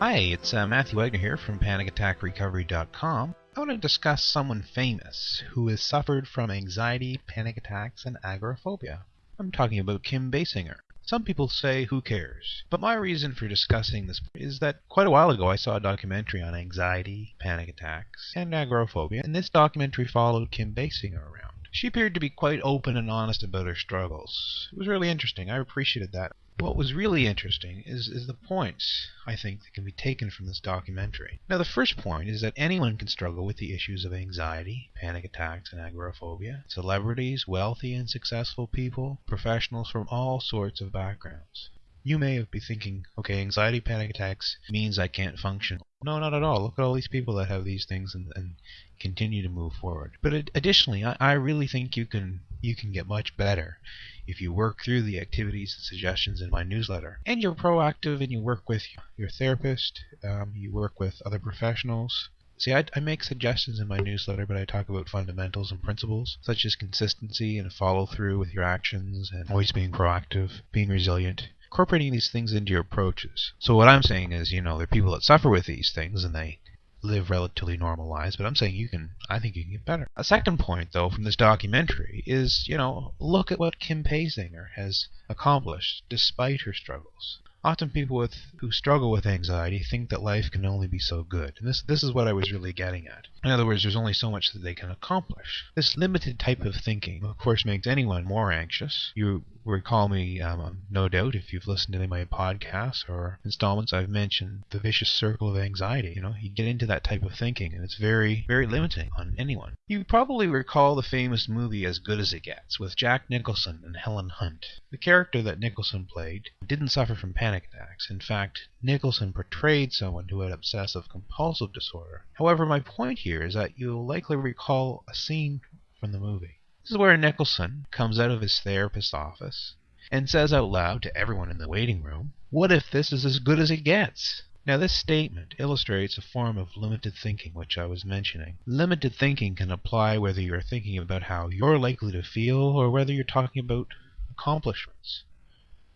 Hi, it's uh, Matthew Wagner here from PanicAttackRecovery.com. I want to discuss someone famous who has suffered from anxiety, panic attacks, and agoraphobia. I'm talking about Kim Basinger. Some people say, who cares? But my reason for discussing this is that quite a while ago I saw a documentary on anxiety, panic attacks, and agoraphobia, and this documentary followed Kim Basinger around. She appeared to be quite open and honest about her struggles. It was really interesting. I appreciated that. What was really interesting is, is the points, I think, that can be taken from this documentary. Now, the first point is that anyone can struggle with the issues of anxiety, panic attacks, and agoraphobia. Celebrities, wealthy and successful people, professionals from all sorts of backgrounds. You may have be thinking, okay, anxiety, panic attacks means I can't function. No, not at all. Look at all these people that have these things and, and continue to move forward. But additionally, I, I really think you can you can get much better if you work through the activities and suggestions in my newsletter. And you're proactive and you work with your therapist, um, you work with other professionals. See, I, I make suggestions in my newsletter, but I talk about fundamentals and principles, such as consistency and follow through with your actions and always being proactive, being resilient, incorporating these things into your approaches. So what I'm saying is, you know, there are people that suffer with these things and they live relatively normal lives, but I'm saying you can, I think you can get better. A second point, though, from this documentary is, you know, look at what Kim Basinger has accomplished despite her struggles. Often people with who struggle with anxiety think that life can only be so good. And this this is what I was really getting at. In other words, there's only so much that they can accomplish. This limited type of thinking, of course, makes anyone more anxious. You recall me, um, no doubt, if you've listened to any of my podcasts or installments, I've mentioned the vicious circle of anxiety. You know, you get into that type of thinking, and it's very, very limiting on anyone. You probably recall the famous movie As Good as It Gets with Jack Nicholson and Helen Hunt. The character that Nicholson played didn't suffer from panic attacks. In fact, Nicholson portrayed someone who had obsessive compulsive disorder. However, my point here is that you'll likely recall a scene from the movie. This is where Nicholson comes out of his therapist's office and says out loud to everyone in the waiting room, What if this is as good as it gets? Now, this statement illustrates a form of limited thinking which I was mentioning. Limited thinking can apply whether you're thinking about how you're likely to feel or whether you're talking about accomplishments.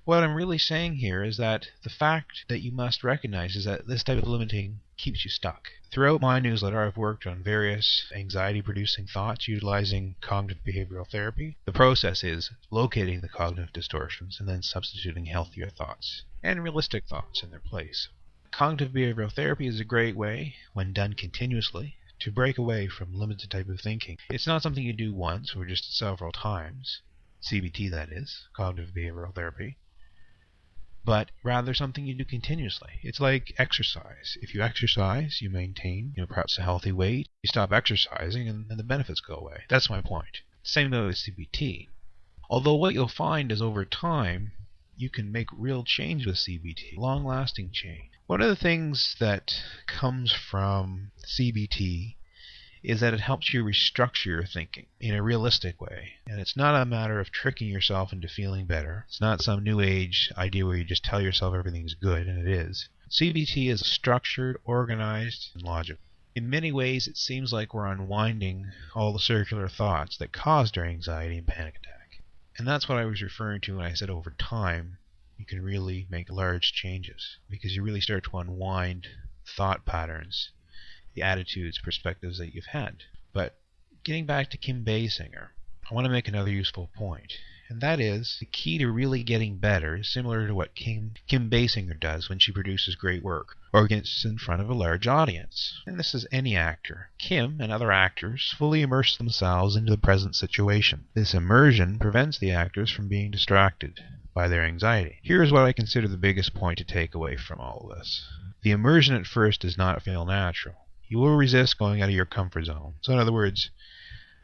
What I'm really saying here is that the fact that you must recognize is that this type of limiting keeps you stuck. Throughout my newsletter, I've worked on various anxiety producing thoughts utilizing cognitive behavioral therapy. The process is locating the cognitive distortions and then substituting healthier thoughts and realistic thoughts in their place. Cognitive behavioral therapy is a great way, when done continuously, to break away from limited type of thinking. It's not something you do once or just several times. CBT, that is, cognitive behavioral therapy but rather something you do continuously. It's like exercise. If you exercise, you maintain, you know, perhaps a healthy weight. You stop exercising, and, and the benefits go away. That's my point. Same though with CBT. Although what you'll find is over time, you can make real change with CBT, long-lasting change. One of the things that comes from CBT is that it helps you restructure your thinking in a realistic way. And it's not a matter of tricking yourself into feeling better. It's not some new age idea where you just tell yourself everything's good, and it is. CBT is structured, organized, and logical. In many ways, it seems like we're unwinding all the circular thoughts that caused our anxiety and panic attack. And that's what I was referring to when I said over time, you can really make large changes because you really start to unwind thought patterns the attitudes, perspectives that you've had. But getting back to Kim Basinger, I want to make another useful point, and that is the key to really getting better is similar to what Kim, Kim Basinger does when she produces great work or gets in front of a large audience. And this is any actor. Kim and other actors fully immerse themselves into the present situation. This immersion prevents the actors from being distracted by their anxiety. Here is what I consider the biggest point to take away from all of this. The immersion at first does not feel natural you will resist going out of your comfort zone. So, in other words,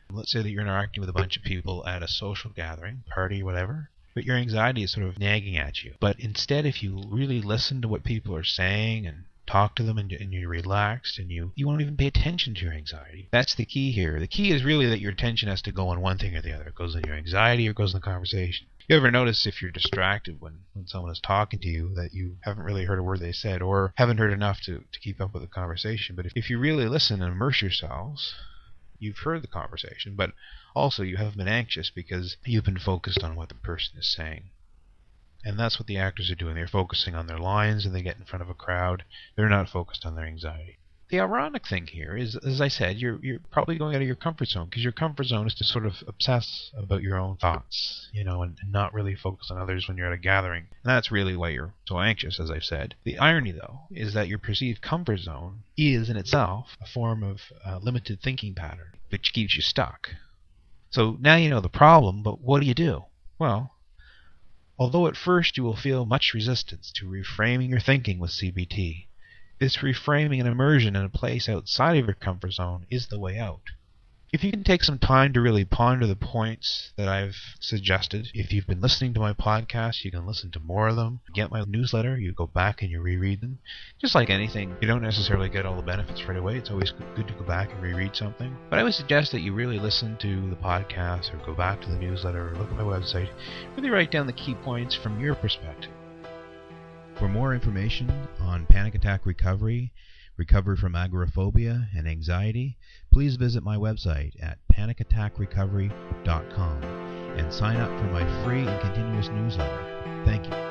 let's say that you're interacting with a bunch of people at a social gathering, party, whatever, but your anxiety is sort of nagging at you. But instead, if you really listen to what people are saying and talk to them and, and, you're relaxed and you, you won't even pay attention to your anxiety. That's the key here. The key is really that your attention has to go on one thing or the other. It goes on your anxiety or it goes on the conversation. You ever notice if you're distracted when, when someone is talking to you that you haven't really heard a word they said or haven't heard enough to, to keep up with the conversation? But if, if you really listen and immerse yourselves, you've heard the conversation, but also you haven't been anxious because you've been focused on what the person is saying. And that's what the actors are doing. They're focusing on their lines and they get in front of a crowd. They're not focused on their anxiety the ironic thing here is, as I said, you're you're probably going out of your comfort zone because your comfort zone is to sort of obsess about your own thoughts, you know, and, and, not really focus on others when you're at a gathering. And that's really why you're so anxious, as I've said. The irony, though, is that your perceived comfort zone is in itself a form of uh, limited thinking pattern, which keeps you stuck. So now you know the problem, but what do you do? Well, although at first you will feel much resistance to reframing your thinking with CBT, this reframing and immersion in a place outside of your comfort zone is the way out. If you can take some time to really ponder the points that I've suggested, if you've been listening to my podcast, you can listen to more of them. Get my newsletter, you go back and you reread them. Just like anything, you don't necessarily get all the benefits right away. It's always good to go back and reread something. But I would suggest that you really listen to the podcast or go back to the newsletter or look at my website. Really write down the key points from your perspective. For more information on panic attack recovery, recovery from agoraphobia, and anxiety, please visit my website at panicattackrecovery.com and sign up for my free and continuous newsletter. Thank you.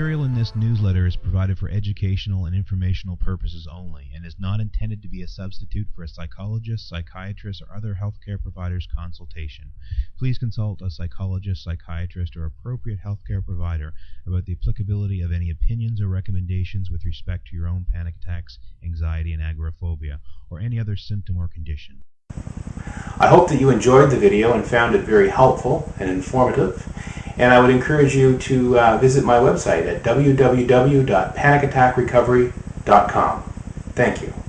Material in this newsletter is provided for educational and informational purposes only and is not intended to be a substitute for a psychologist, psychiatrist, or other healthcare provider's consultation. Please consult a psychologist, psychiatrist, or appropriate healthcare provider about the applicability of any opinions or recommendations with respect to your own panic attacks, anxiety, and agoraphobia, or any other symptom or condition. I hope that you enjoyed the video and found it very helpful and informative. And I would encourage you to uh, visit my website at www.panicattackrecovery.com. Thank you.